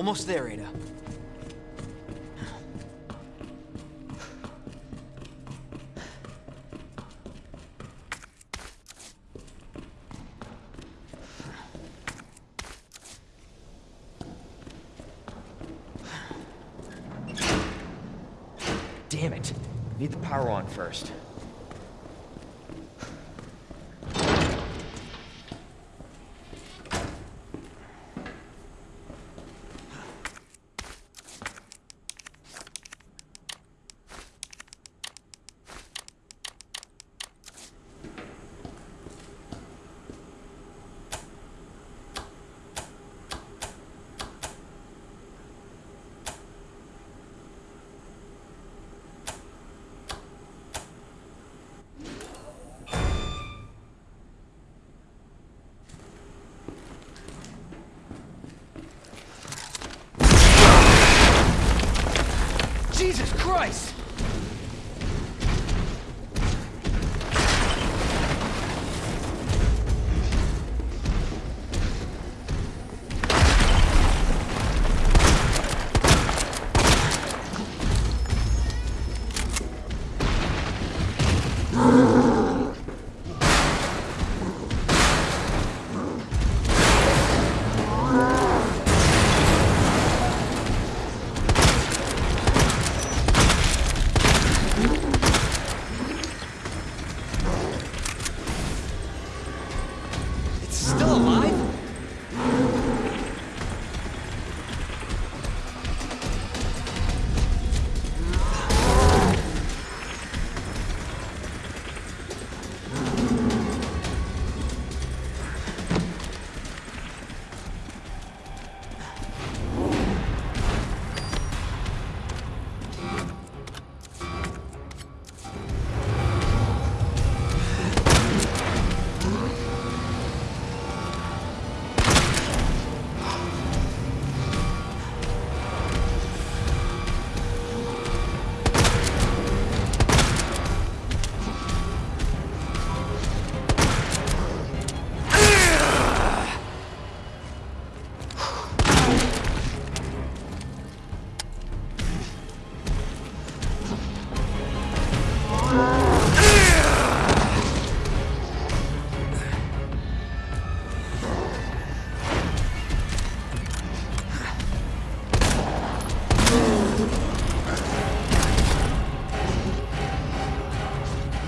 Almost there, Ada. Damn it. Need the power on first.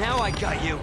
Now I got you.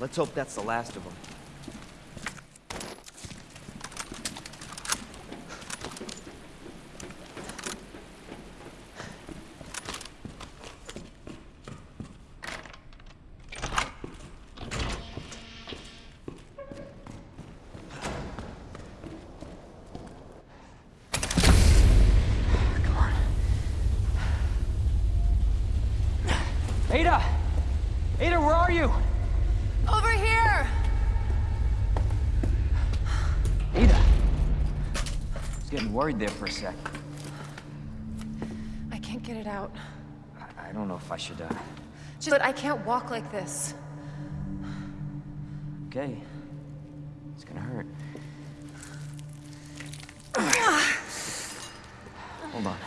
Let's hope that's the last of them. Come on. Ada! Ada, where are you? Over here! Ada! I was getting worried there for a sec. I can't get it out. I, I don't know if I should, uh, Just, but I can't walk like this. Okay. It's gonna hurt. Hold on.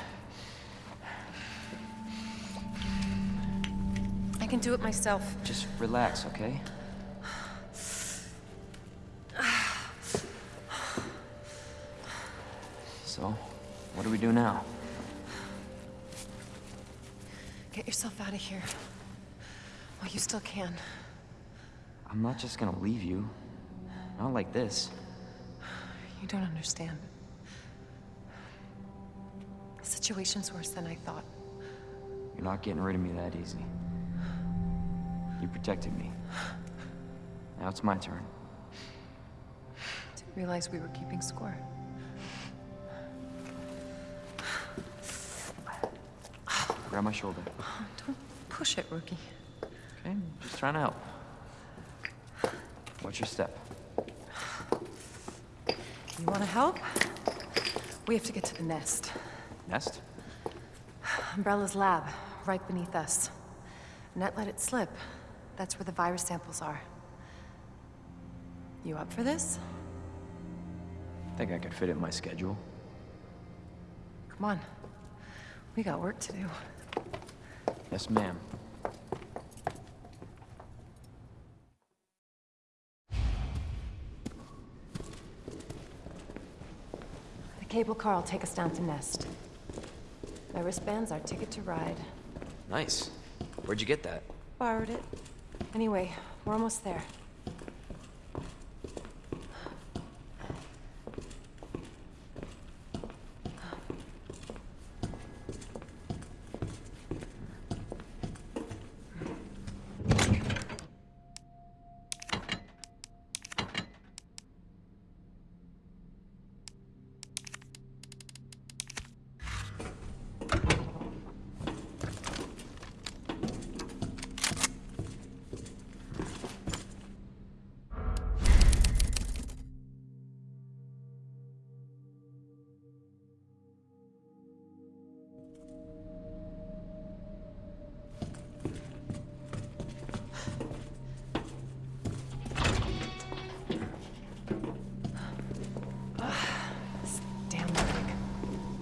I can do it myself. Just relax, okay? So, what do we do now? Get yourself out of here. While you still can. I'm not just gonna leave you. Not like this. You don't understand. The situation's worse than I thought. You're not getting rid of me that easy. You protected me. Now it's my turn. Didn't realize we were keeping score. Grab my shoulder. Don't push it, rookie. Okay, just trying to help. Watch your step. You want to help? We have to get to the nest. Nest? Umbrella's lab, right beneath us. Annette let it slip. That's where the virus samples are. You up for this? Think I could fit it in my schedule. Come on. We got work to do. Yes, ma'am. The cable car will take us down to Nest. My wristband's our ticket to ride. Nice. Where'd you get that? Borrowed it. Anyway, we're almost there.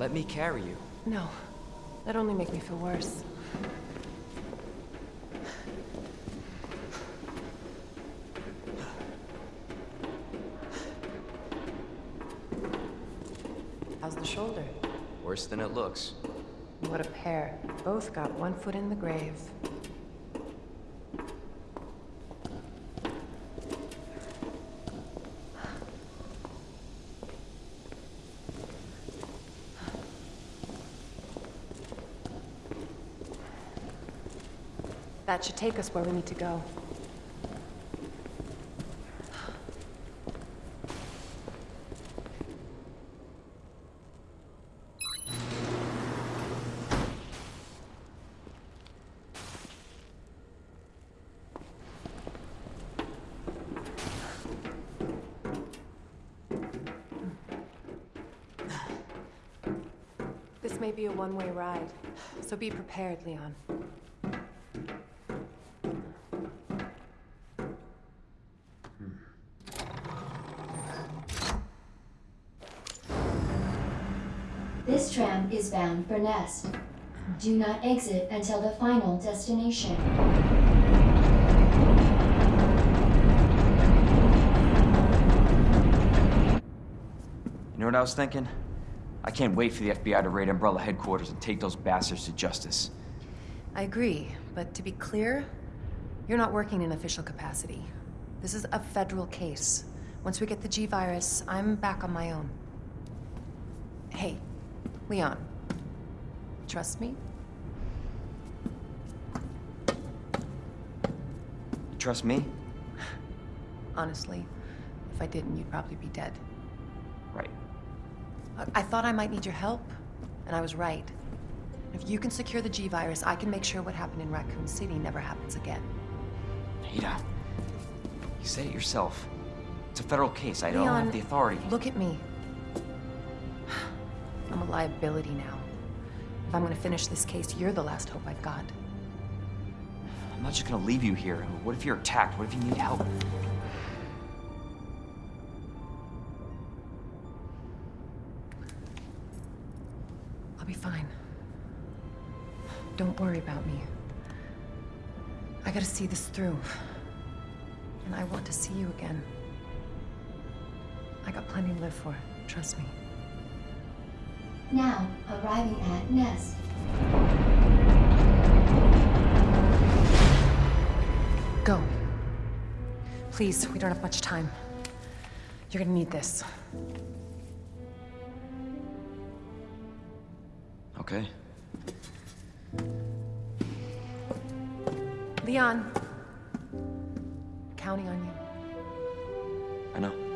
Let me carry you. No. That only make me feel worse. How's the shoulder? Worse than it looks. What a pair. Both got one foot in the grave. That should take us where we need to go. This may be a one-way ride, so be prepared, Leon. This tram bound for Nest. Do not exit until the final destination. You know what I was thinking? I can't wait for the FBI to raid Umbrella headquarters and take those bastards to justice. I agree, but to be clear, you're not working in official capacity. This is a federal case. Once we get the G-Virus, I'm back on my own. Hey, Leon. Trust me? Trust me? Honestly, if I didn't, you'd probably be dead. Right. I, I thought I might need your help, and I was right. If you can secure the G-Virus, I can make sure what happened in Raccoon City never happens again. Ada, you said it yourself. It's a federal case. I don't have the authority. Look at me. I'm a liability now. If I'm gonna finish this case, you're the last hope I've got. I'm not just gonna leave you here. What if you're attacked? What if you need help? I'll be fine. Don't worry about me. I gotta see this through. And I want to see you again. I got plenty to live for, trust me. Now, arriving at Nest. Go. Please, we don't have much time. You're gonna need this. Okay. Leon. Counting on you. I know.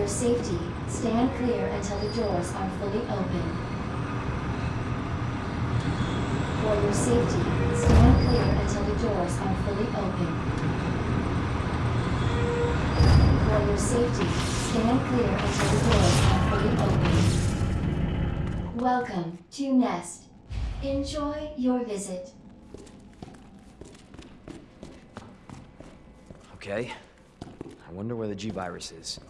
Your safety, stand clear until the doors are fully open. For your safety, stand clear until the doors are fully open. For your safety, stand clear until the doors are fully open. Welcome to Nest. Enjoy your visit. Okay. I wonder where the G-Virus is.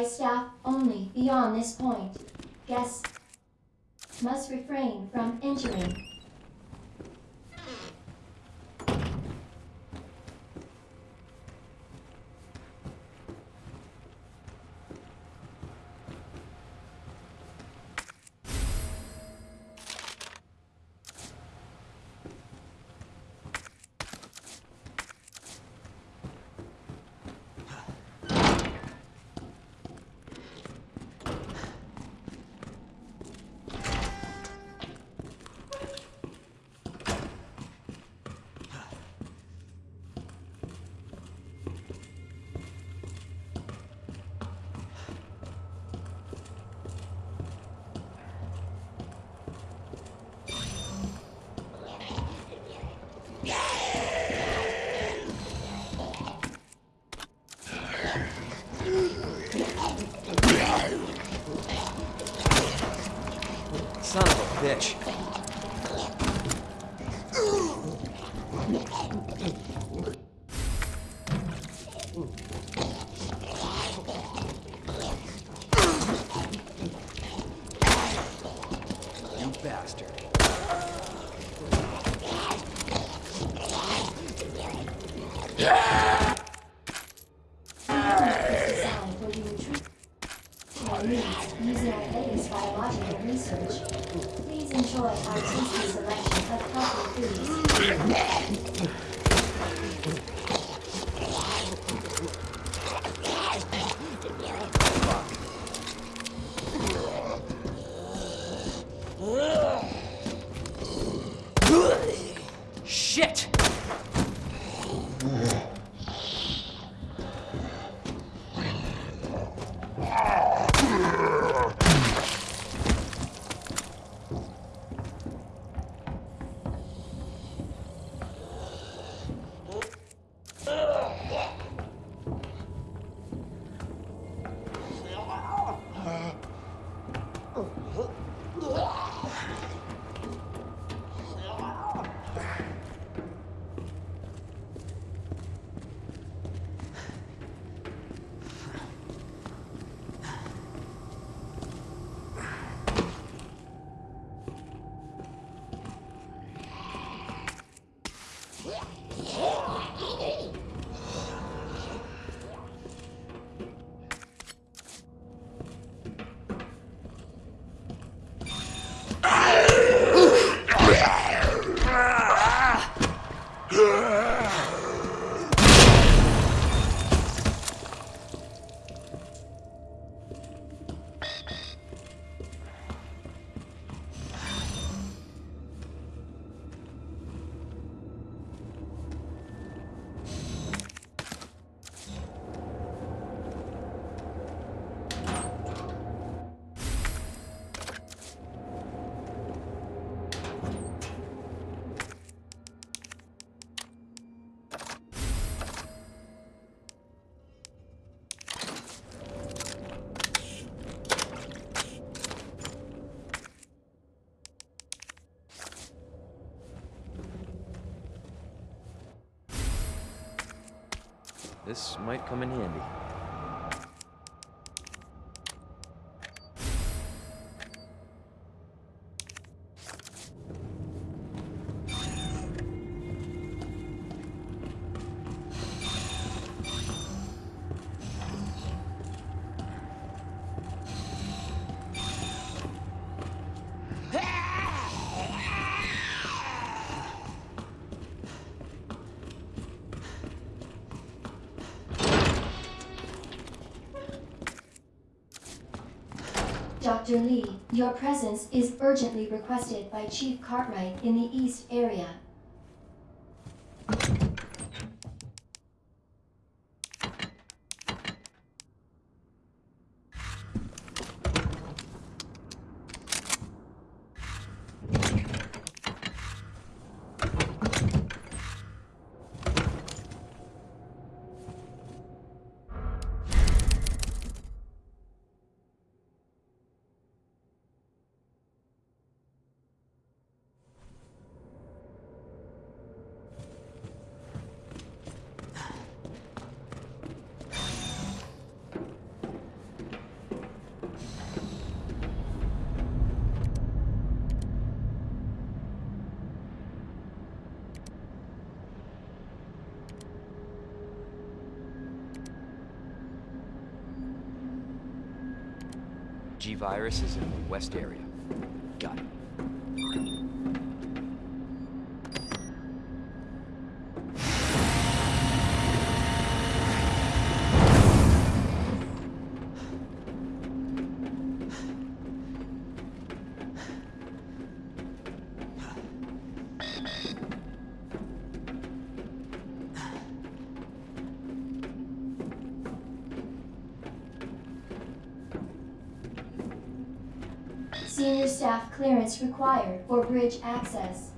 Authorized staff only beyond this point. Guests must refrain from entering. Using our latest biological research. Please enjoy our tasty selection of healthy foods. This might come in handy. Your presence is urgently requested by Chief Cartwright in the East area. G-Virus in the west area. Senior staff clearance required for bridge access.